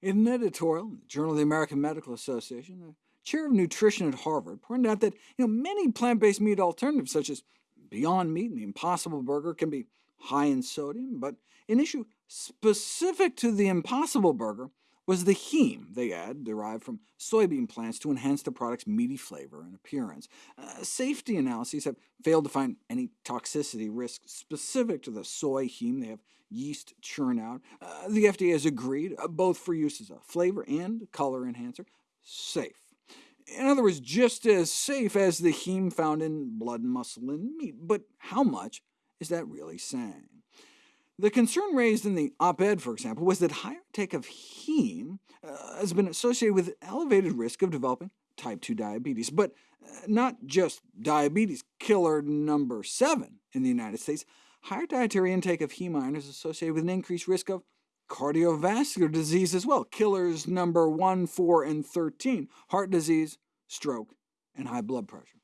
In an editorial in the Journal of the American Medical Association, the chair of nutrition at Harvard pointed out that you know, many plant-based meat alternatives, such as Beyond Meat and the Impossible Burger, can be high in sodium, but an issue specific to the Impossible Burger was the heme they add, derived from soybean plants to enhance the product's meaty flavor and appearance. Uh, safety analyses have failed to find any toxicity risk specific to the soy heme. They have yeast churn out. Uh, the FDA has agreed, uh, both for use as a flavor and color enhancer, safe. In other words, just as safe as the heme found in blood, muscle, and meat. But how much is that really saying? The concern raised in the op-ed, for example, was that higher intake of heme uh, has been associated with elevated risk of developing type 2 diabetes, but uh, not just diabetes, killer number 7 in the United States. Higher dietary intake of heme iron is associated with an increased risk of cardiovascular disease as well, killers number 1, 4, and 13, heart disease, stroke, and high blood pressure.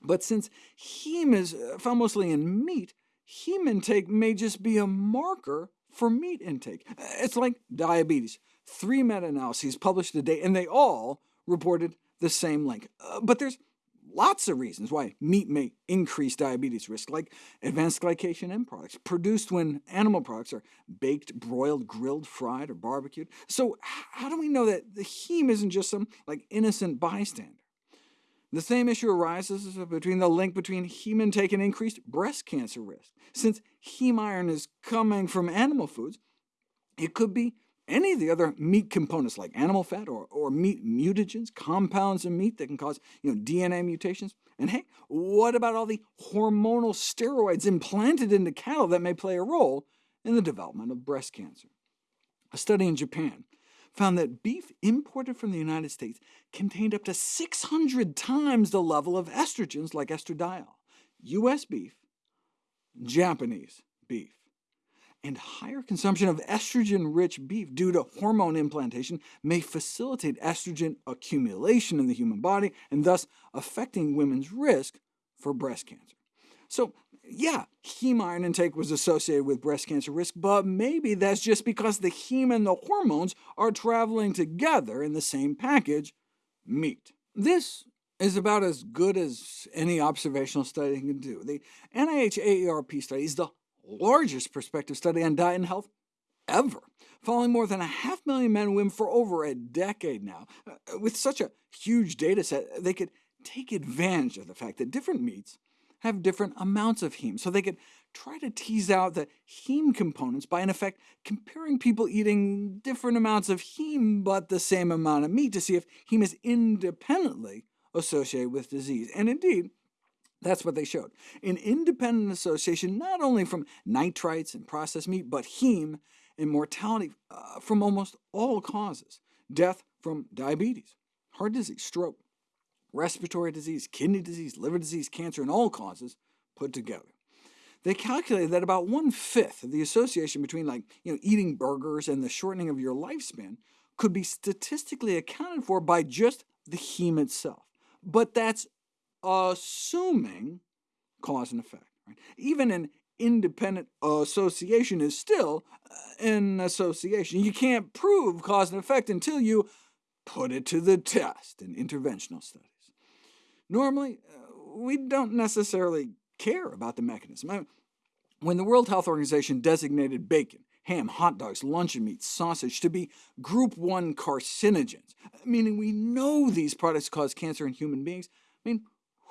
But since heme is uh, found mostly in meat, heme intake may just be a marker for meat intake. It's like diabetes. Three meta-analyses published today, and they all reported the same link. Uh, but there's lots of reasons why meat may increase diabetes risk, like advanced glycation end products, produced when animal products are baked, broiled, grilled, fried, or barbecued. So how do we know that the heme isn't just some like innocent bystander? The same issue arises between the link between heme intake and increased breast cancer risk. Since heme iron is coming from animal foods, it could be any of the other meat components, like animal fat or, or meat mutagens, compounds in meat that can cause you know, DNA mutations. And hey, what about all the hormonal steroids implanted into cattle that may play a role in the development of breast cancer? A study in Japan found that beef imported from the United States contained up to 600 times the level of estrogens like estradiol. U.S. beef, Japanese beef. And higher consumption of estrogen-rich beef due to hormone implantation may facilitate estrogen accumulation in the human body, and thus affecting women's risk for breast cancer. So yeah, heme iron intake was associated with breast cancer risk, but maybe that's just because the heme and the hormones are traveling together in the same package, meat. This is about as good as any observational study can do. The NIH AARP study is the largest prospective study on diet and health ever, following more than a half million men and women for over a decade now. Uh, with such a huge data set, they could take advantage of the fact that different meats have different amounts of heme, so they could try to tease out the heme components by, in effect, comparing people eating different amounts of heme but the same amount of meat to see if heme is independently associated with disease. And indeed, that's what they showed. An independent association not only from nitrites and processed meat, but heme and mortality uh, from almost all causes, death from diabetes, heart disease, stroke, respiratory disease, kidney disease, liver disease, cancer, and all causes put together. They calculated that about one-fifth of the association between like, you know, eating burgers and the shortening of your lifespan could be statistically accounted for by just the heme itself. But that's assuming cause and effect. Right? Even an independent association is still uh, an association. You can't prove cause and effect until you put it to the test in interventional studies. Normally, uh, we don't necessarily care about the mechanism. When the World Health Organization designated bacon, ham, hot dogs, luncheon meat, sausage to be Group 1 carcinogens, meaning we know these products cause cancer in human beings, I mean,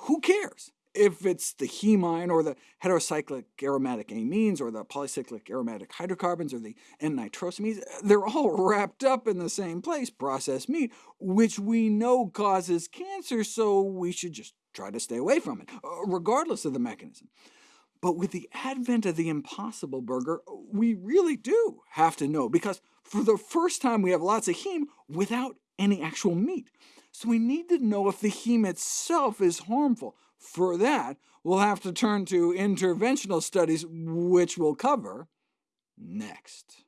who cares? If it's the hemine or the heterocyclic aromatic amines or the polycyclic aromatic hydrocarbons or the N-nitrosamines, they're all wrapped up in the same place, processed meat, which we know causes cancer, so we should just try to stay away from it, uh, regardless of the mechanism. But with the advent of the Impossible Burger, we really do have to know, because for the first time we have lots of heme without any actual meat. So we need to know if the heme itself is harmful. For that, we'll have to turn to interventional studies, which we'll cover next.